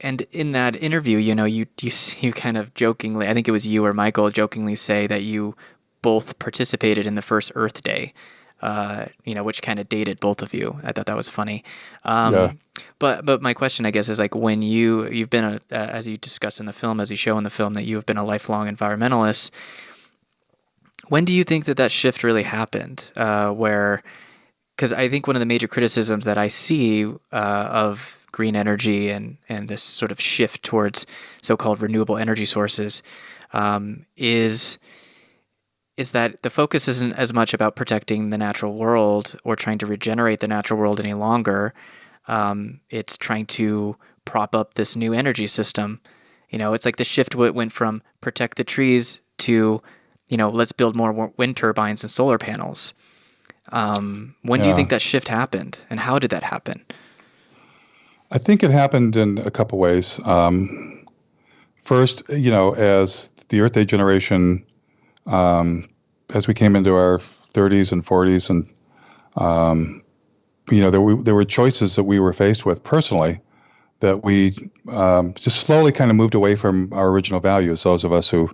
and in that interview, you know, you you you kind of jokingly, I think it was you or Michael jokingly say that you both participated in the first Earth Day. Uh, you know, which kind of dated both of you. I thought that was funny. Um, yeah. But but my question, I guess, is like when you you've been a uh, as you discuss in the film, as you show in the film, that you have been a lifelong environmentalist. When do you think that that shift really happened? Uh, where because I think one of the major criticisms that I see uh, of green energy and and this sort of shift towards so-called renewable energy sources um, is is that the focus isn't as much about protecting the natural world or trying to regenerate the natural world any longer. Um, it's trying to prop up this new energy system. You know, it's like the shift went from protect the trees to, you know, let's build more wind turbines and solar panels. Um, when yeah. do you think that shift happened, and how did that happen? I think it happened in a couple ways. Um, first, you know, as the Earth Day generation, um, as we came into our 30s and 40s, and um, you know, there, there were choices that we were faced with personally that we um, just slowly kind of moved away from our original values. Those of us who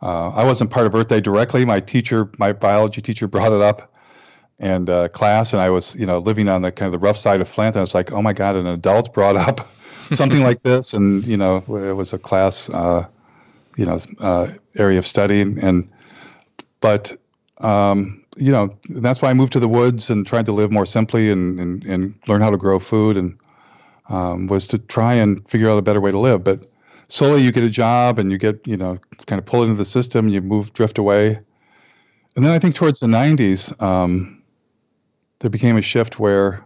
uh, I wasn't part of Earth Day directly. My teacher, my biology teacher, brought it up and uh, class, and I was you know living on the kind of the rough side of Flint. And I was like, oh my god, an adult brought up something like this, and you know it was a class, uh, you know, uh, area of study, and but um, you know that's why I moved to the woods and tried to live more simply and and, and learn how to grow food and um, was to try and figure out a better way to live, but. Slowly, you get a job and you get, you know, kind of pulled into the system. You move, drift away, and then I think towards the 90s, um, there became a shift where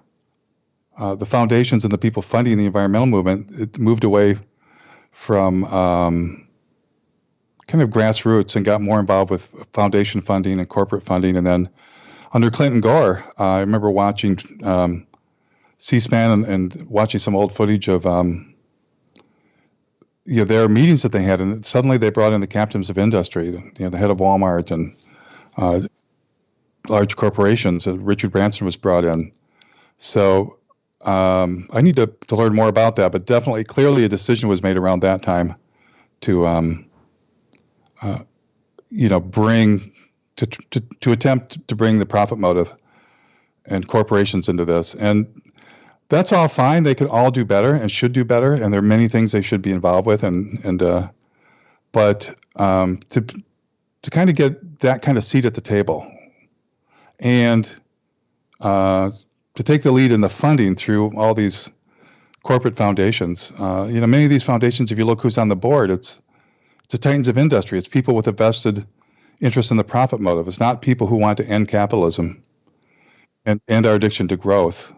uh, the foundations and the people funding the environmental movement it moved away from um, kind of grassroots and got more involved with foundation funding and corporate funding. And then under Clinton Gore, uh, I remember watching um, C-SPAN and, and, watching some old footage of um, you know their meetings that they had, and suddenly they brought in the captains of industry, you know, the head of Walmart and uh, large corporations. And Richard Branson was brought in. So um, I need to, to learn more about that, but definitely, clearly, a decision was made around that time to, um, uh, you know, bring to, to to attempt to bring the profit motive and corporations into this, and that's all fine. They could all do better and should do better, and there are many things they should be involved with, and and uh, but um, to to kind of get that kind of seat at the table and uh, to take the lead in the funding through all these corporate foundations. Uh, you know, many of these foundations, if you look who's on the board, it's it's the titans of industry. It's people with a vested interest in the profit motive. It's not people who want to end capitalism and end our addiction to growth.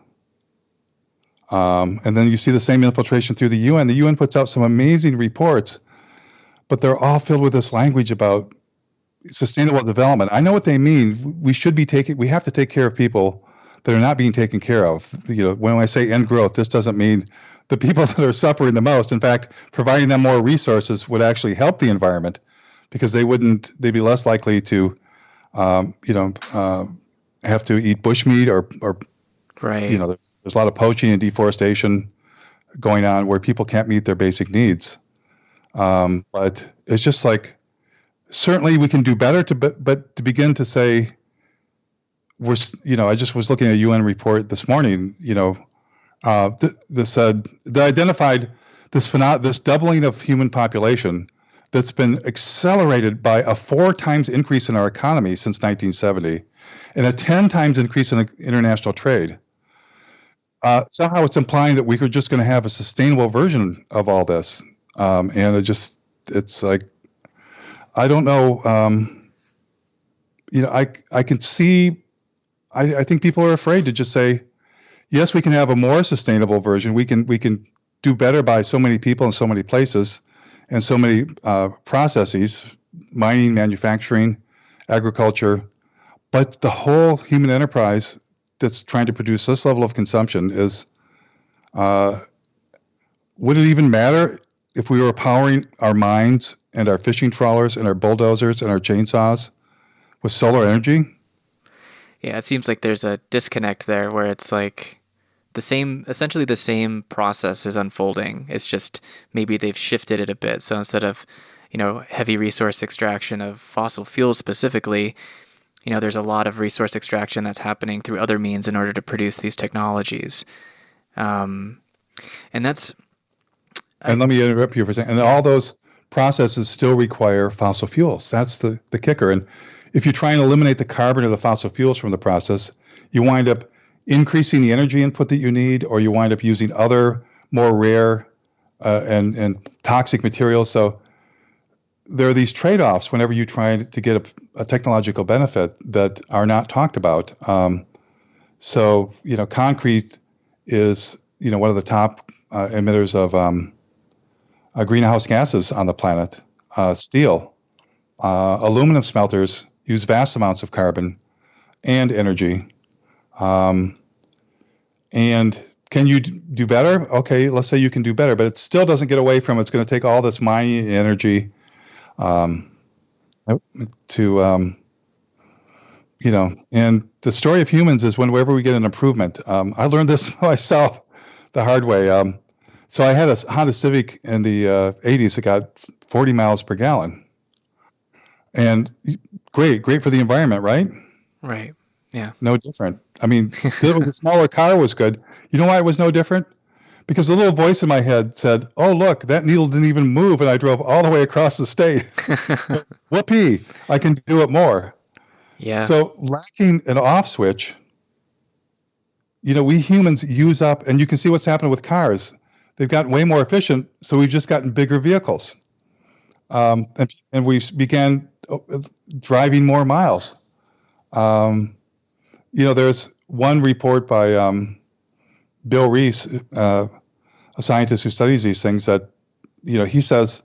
Um, and then you see the same infiltration through the UN. The UN puts out some amazing reports, but they're all filled with this language about sustainable development. I know what they mean. We should be taking. We have to take care of people that are not being taken care of. You know, when I say end growth, this doesn't mean the people that are suffering the most. In fact, providing them more resources would actually help the environment because they wouldn't. They'd be less likely to, um, you know, uh, have to eat bushmeat or or. Right. You know, there's, there's a lot of poaching and deforestation going on where people can't meet their basic needs. Um, but it's just like certainly we can do better to but, but to begin to say we're you know I just was looking at a UN report this morning you know uh, th- that said that identified this phenom- this doubling of human population that's been accelerated by a four times increase in our economy since 1970 and a 10 times increase in international trade. Uh, somehow it's implying that we're just going to have a sustainable version of all this. Um, and it just, it's like, I don't know. Um, you know, I I can see. I, I think people are afraid to just say, yes, we can have a more sustainable version. We can we can do better by so many people in so many places, and so many uh, processes, mining, manufacturing, agriculture, but the whole human enterprise that's trying to produce this level of consumption is. Uh, would it even matter if we were powering our minds and our fishing trawlers and our bulldozers and our chainsaws with solar energy? Yeah, it seems like there's a disconnect there where it's like the same, essentially the same process is unfolding. It's just maybe they've shifted it a bit. So instead of, you know, heavy resource extraction of fossil fuels specifically, you know, there's a lot of resource extraction that's happening through other means in order to produce these technologies. Um, and that's. And I, let me interrupt you for a second. And all those processes still require fossil fuels. That's the, the kicker. And if you try and eliminate the carbon or the fossil fuels from the process, you wind up increasing the energy input that you need, or you wind up using other more rare uh, and and toxic materials. So there are these trade-offs whenever you try to get a, a technological benefit that are not talked about. Um, so you know, concrete is you know one of the top uh, emitters of um, uh, greenhouse gases on the planet. Uh, steel, uh, aluminum smelters use vast amounts of carbon and energy. Um, and can you do better? Okay, let's say you can do better, but it still doesn't get away from it's going to take all this mining energy um, to, um, you know, and the story of humans is whenever we get an improvement. Um, I learned this myself the hard way. So I had a Honda Civic in the uh, 80s that got 40 miles per gallon. And great, great for the environment, right? Right. Yeah. No different. I mean, it was a smaller car was good. You know why it was no different? Because the little voice in my head said, "Oh, look, that needle didn't even move, and I drove all the way across the state. Whoopee! I can do it more." Yeah. So lacking an off switch, you know, we humans use up, and you can see what's happening with cars. They've gotten way more efficient, so we've just gotten bigger vehicles, um, and, and we began uh, driving more miles. Um, you know, there's one report by um, Bill Rees, uh, a scientist who studies these things, that you know he says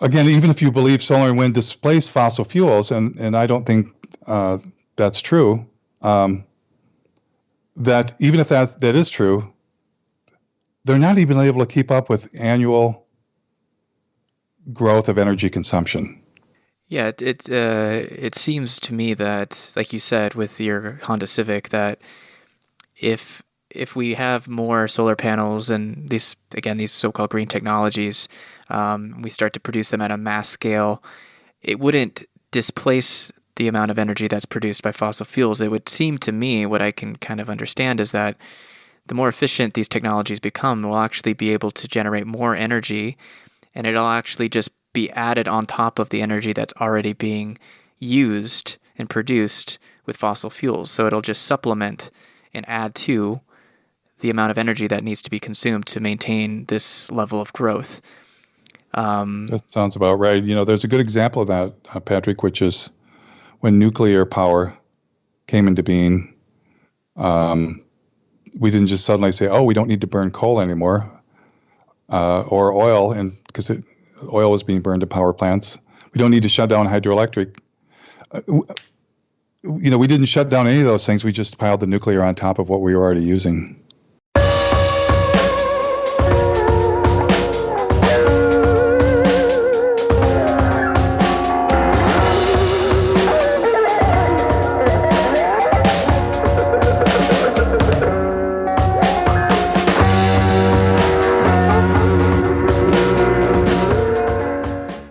again, even if you believe solar and wind displace fossil fuels, and and I don't think uh, that's true, um, that even if that that is true, they're not even able to keep up with annual growth of energy consumption. Yeah, it it, uh, it seems to me that, like you said, with your Honda Civic, that if if we have more solar panels and these again these so-called green technologies, um, we start to produce them at a mass scale, it wouldn't displace the amount of energy that's produced by fossil fuels. It would seem to me what I can kind of understand is that the more efficient these technologies become, we'll actually be able to generate more energy, and it'll actually just be added on top of the energy that's already being used and produced with fossil fuels. So it'll just supplement and add to the amount of energy that needs to be consumed to maintain this level of growth. Um, that sounds about right. You know, there's a good example of that, uh, Patrick, which is when nuclear power came into being. Um, we didn't just suddenly say, "Oh, we don't need to burn coal anymore," uh, or oil, and because oil was being burned at power plants. We don't need to shut down hydroelectric. Uh, you know, we didn't shut down any of those things. We just piled the nuclear on top of what we were already using.